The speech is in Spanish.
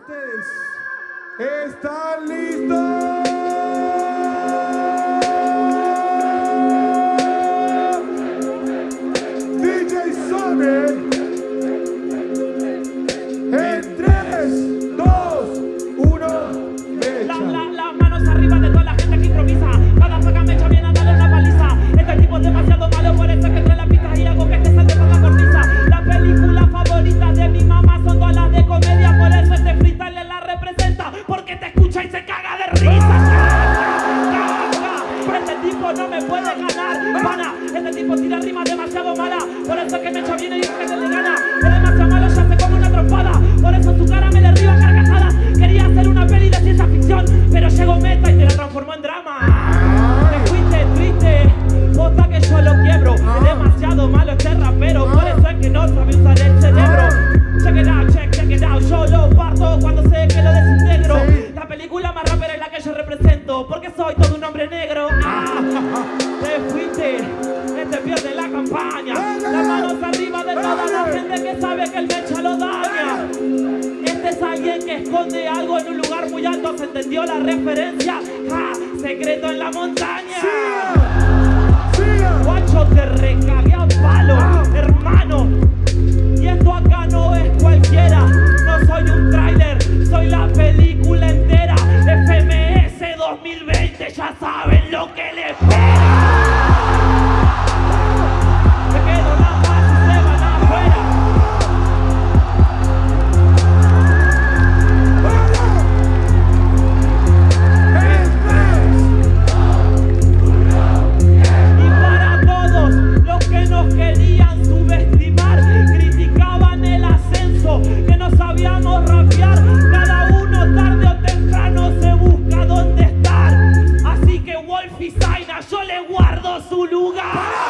ustedes. ¿Están listos? no me puede ganar. Pana, este tipo tira rimas demasiado mala. Por eso que me echa bien de cada nación que sabe que el mecha lo daña. Este es alguien que esconde algo en un lugar muy alto. ¿Se entendió la referencia? ¡Ja! Secreto en la montaña. Sí. Sí. Guacho, te recagué a palo, hermano. Y esto acá no es cualquiera. No soy un tráiler, soy la película entera. FMS 2020, ya saben lo que les espera. yo le guardo su lugar.